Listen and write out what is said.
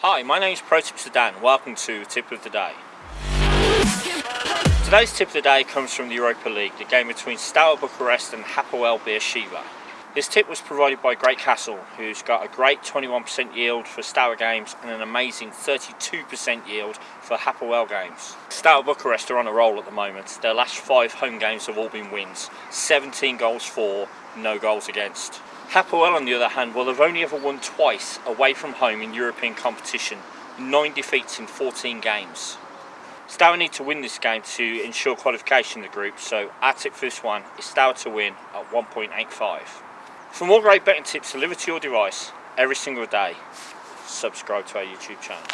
Hi, my name is Pro Tipster Dan. Welcome to Tip of the Day. Today's tip of the day comes from the Europa League, the game between Steaua Bucharest and Hapoel Beersheva. This tip was provided by Great Castle, who's got a great 21% yield for Steaua games and an amazing 32% yield for Hapoel games. Steaua Bucharest are on a roll at the moment. Their last five home games have all been wins. 17 goals for, no goals against. Hapoel on the other hand, well they've only ever won twice away from home in European competition. 9 defeats in 14 games. Steaua need to win this game to ensure qualification in the group, so our tip for this one is Steaua to win at 1.85. For more great betting tips delivered to your device every single day, subscribe to our YouTube channel.